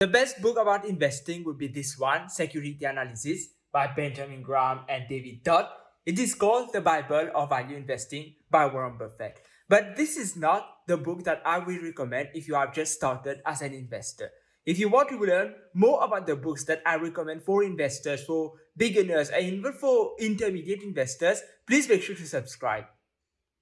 The best book about investing would be this one, Security Analysis by Benjamin Graham and David Dodd. It is called The Bible of Value Investing by Warren Buffett. But this is not the book that I will recommend if you have just started as an investor. If you want to learn more about the books that I recommend for investors, for beginners, and even for intermediate investors, please make sure to subscribe.